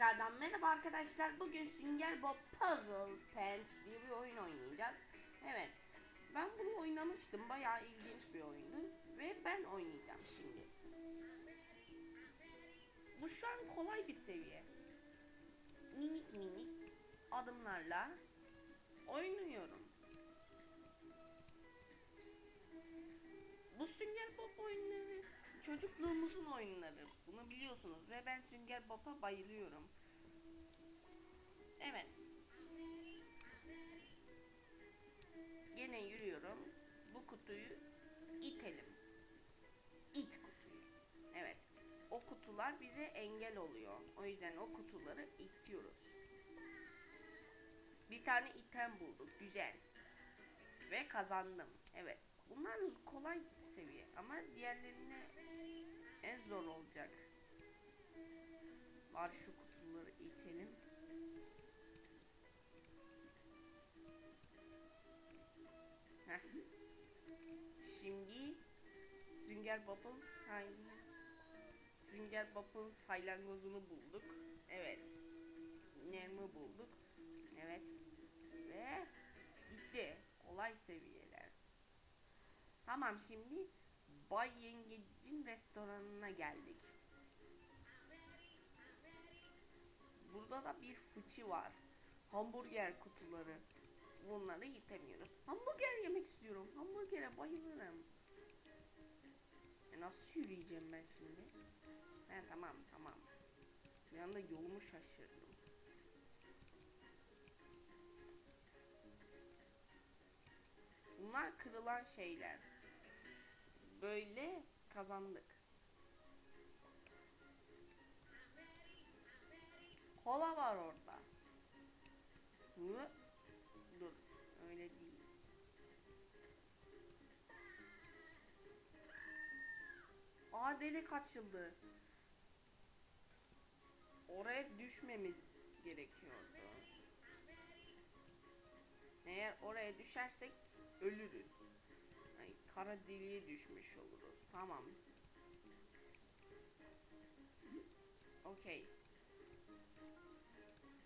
Tekrardan merhaba arkadaşlar. Bugün Sünger Bob Puzzle Pants diye bir oyun oynayacağız. Evet. Ben bunu oynamıştım. Bayağı ilginç bir oyundu. Ve ben oynayacağım şimdi. Bu şu an kolay bir seviye. Minik minik adımlarla oynuyorum. Bu Sünger Bob çocukluğumuzun oyunları. Bunu biliyorsunuz ve ben Sünger Bob'a bayılıyorum. Evet. Gene yürüyorum. Bu kutuyu itelim. İt kutuyu. Evet. O kutular bize engel oluyor. O yüzden o kutuları itiyoruz. Bir tane item bulduk. Güzel. Ve kazandım. Evet. Bunlar kolay seviye ama diğerlerine en zor olacak. Var şu kutuları itelim. Heh. Şimdi Sünger hay- Sünger Bob'un saylangozunu bulduk. Evet. Nermi bulduk. Evet. Ve bitti. Kolay seviyeler. Tamam şimdi Bay Yengecin restoranına geldik. Burada da bir fıçı var. Hamburger kutuları. Bunları yitemiyoruz. Hamburger yemek istiyorum. Hamburgere bayılırım. E nasıl yürüyeceğim ben şimdi? He tamam tamam. Bir anda yolumu şaşırdım. Bunlar kırılan şeyler. Böyle kazandık. Kola var orada. Hı? Dur. Öyle değil. Aa delik açıldı. Oraya düşmemiz gerekiyordu. Eğer oraya düşersek ölürüz. Kara deliğe düşmüş oluruz. Tamam. Okey.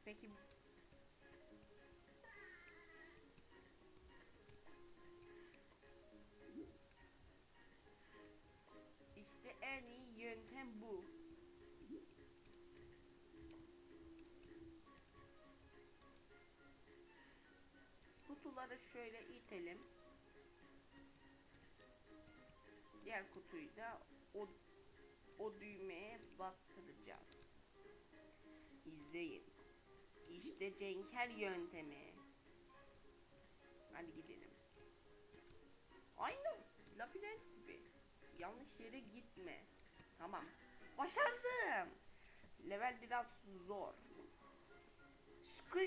Peki İşte en iyi yöntem bu. Kutuları şöyle itelim. Diğer kutuyu da o o düğmeye bastıracağız. İzleyin. İşte Cenker yöntemi. Hadi gidelim. Aynı labirent gibi. Yanlış yere gitme. Tamam. Başardım. Level biraz zor. Sıkı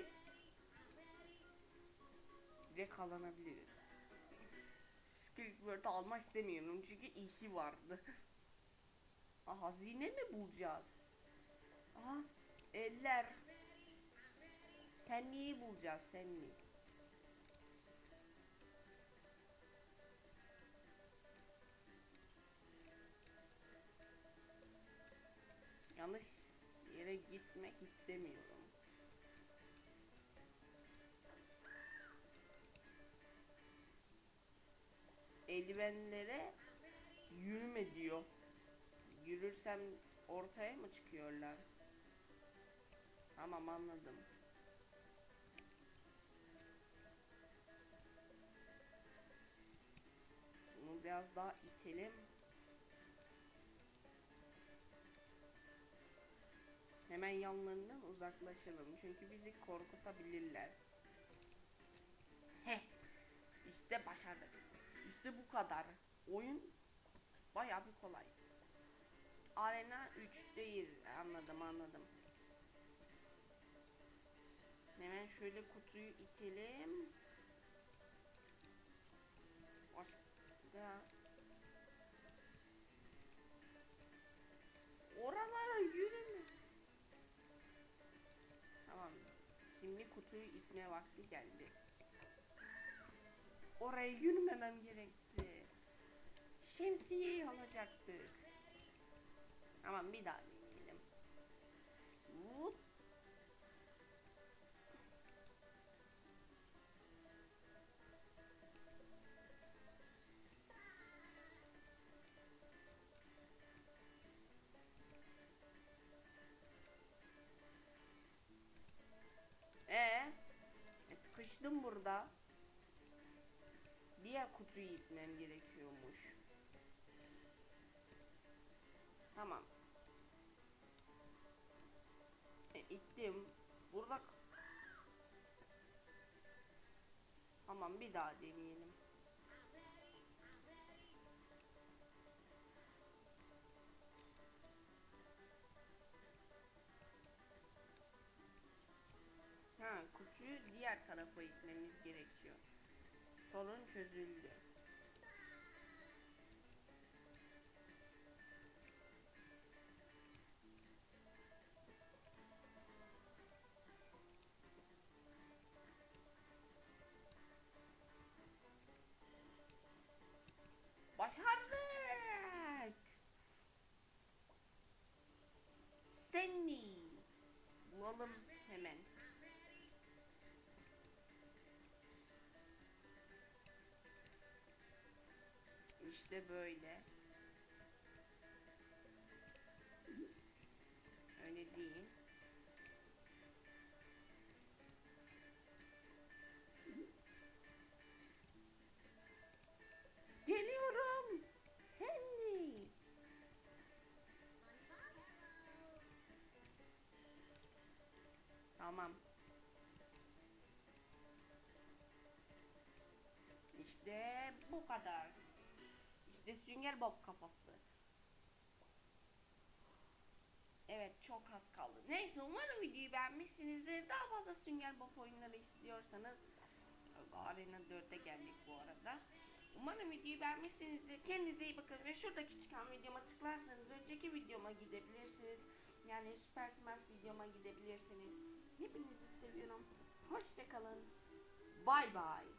ve Squidward almak istemiyorum çünkü işi vardı. Aa, hazine mi bulacağız? Aha eller. Sen neyi bulacağız sen neyi? Yanlış yere gitmek istemiyorum. Eldivenlere yürüme diyor. Yürürsem ortaya mı çıkıyorlar? Tamam anladım. Bunu biraz daha itelim. Hemen yanlarından uzaklaşalım. Çünkü bizi korkutabilirler. Heh. İşte başardık. İşte bu kadar. Oyun bayağı bir kolay. Arena 3'teyiz. Anladım anladım. Hemen şöyle kutuyu itelim. Başka. Oralara yürüme. Tamam. Şimdi kutuyu itme vakti geldi. Oraya yürümemem gerekti. Şemsiyeyi alacaktık. Tamam bir daha gidelim. Vup. Ee, e, sıkıştım burada. Diğer kutuyu itmem gerekiyormuş. Tamam. E, ittim. Burada Tamam bir daha deneyelim. Ha, kutuyu diğer tarafa itmemiz gerekiyor. Sorun çözüldü. Başardık. Stanley. Bulalım hemen. İşte böyle. Öyle değil. Geliyorum. Sandy. Tamam. İşte bu kadar. İşte sünger bob kafası. Evet çok az kaldı. Neyse umarım videoyu beğenmişsinizdir. Daha fazla sünger bob oyunları istiyorsanız Arena 4'e geldik bu arada. Umarım videoyu beğenmişsinizdir. Kendinize iyi bakın ve şuradaki çıkan videoma tıklarsanız önceki videoma gidebilirsiniz. Yani Super Smash videoma gidebilirsiniz. Hepinizi seviyorum. Hoşçakalın. Bay bay.